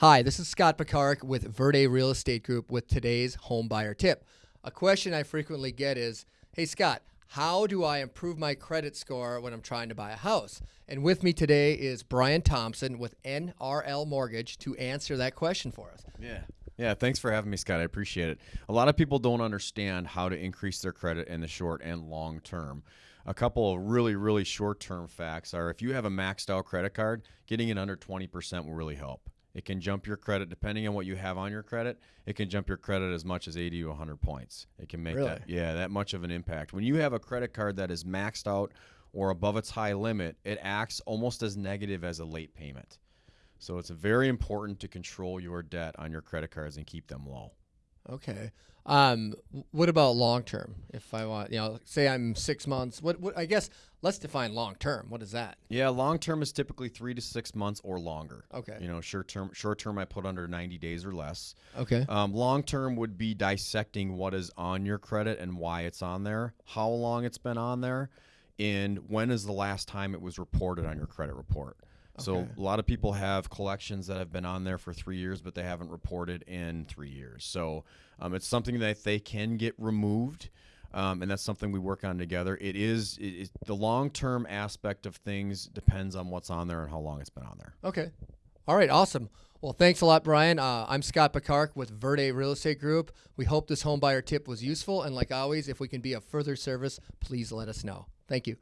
Hi, this is Scott Pekarik with Verde Real Estate Group with today's home buyer tip. A question I frequently get is Hey, Scott, how do I improve my credit score when I'm trying to buy a house? And with me today is Brian Thompson with NRL Mortgage to answer that question for us. Yeah. Yeah, thanks for having me, Scott. I appreciate it. A lot of people don't understand how to increase their credit in the short and long term. A couple of really, really short term facts are if you have a maxed out credit card, getting it under 20% will really help. It can jump your credit depending on what you have on your credit. It can jump your credit as much as 80 to 100 points. It can make Really? that yeah, that much of an impact. When you have a credit card that is maxed out or above its high limit, it acts almost as negative as a late payment. So it's very important to control your debt on your credit cards and keep them low. Okay. Um, what about long term? If I want, you know, say I'm six months, what, what I guess let's define long term. What is that? Yeah, long term is typically three to six months or longer. Okay. You know, short term, short term, I put under 90 days or less. Okay. Um, long term would be dissecting what is on your credit and why it's on there, how long it's been on there, and when is the last time it was reported on your credit report. So Okay. a lot of people have collections that have been on there for three years, but they haven't reported in three years. So um, it's something that they can get removed. Um, and that's something we work on together. It is it, it, the long term aspect of things depends on what's on there and how long it's been on there. Okay. All right. Awesome. Well, thanks a lot, Brian. Uh, I'm Scott Pekarik with Verde Real Estate Group. We hope this home buyer tip was useful. And like always, if we can be of further service, please let us know. Thank you.